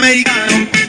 americano.